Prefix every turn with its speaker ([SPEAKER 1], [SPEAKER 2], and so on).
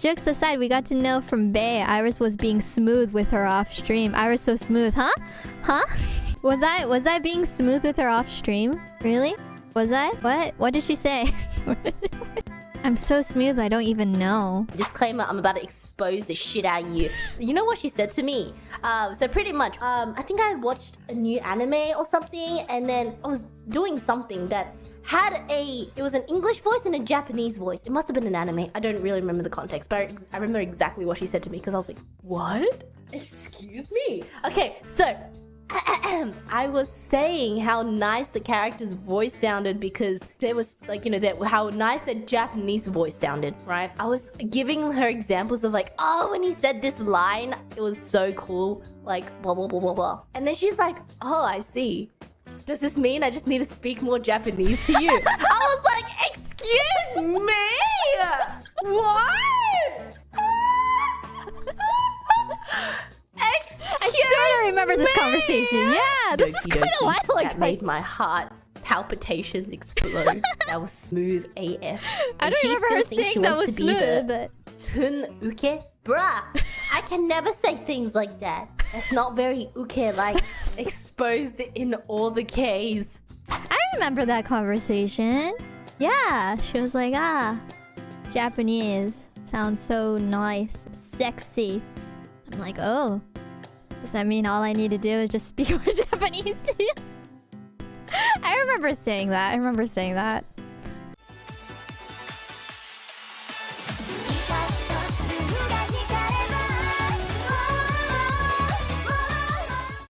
[SPEAKER 1] Jokes aside, we got to know from Bay Iris was being smooth with her off stream. Iris so smooth, huh? Huh? Was I was I being smooth with her off stream? Really? Was I? What? What did she say? I'm so smooth, I don't even know.
[SPEAKER 2] Disclaimer, I'm about to expose the shit out of you. You know what she said to me? Um, so pretty much, um, I think I watched a new anime or something, and then I was doing something that had a it was an english voice and a japanese voice it must have been an anime i don't really remember the context but i, remember exactly what she said to me because i was like what excuse me okay so I was saying how nice the character's voice sounded because there was like you know that how nice the Japanese voice sounded, right? I was giving her examples of like, oh, when he said this line, it was so cool, like blah blah blah blah blah. And then she's like, oh, I see. Does this mean I just need to speak more Japanese to you? I was like, excuse me, what?
[SPEAKER 1] I sort of remember this conversation. Yeah, this is quite a while ago.
[SPEAKER 2] That made my heart palpitations explode. that was smooth AF.
[SPEAKER 1] I don't remember her saying that was smooth, but...
[SPEAKER 2] Tun uke? Bruh, I can never say things like that. That's not very uke like exposed in all the K's.
[SPEAKER 1] I remember that conversation. Yeah, she was like, ah, Japanese sounds so nice, sexy. I'm like, oh, does that mean all I need to do is just speak more Japanese to you? I remember saying that. I remember saying that.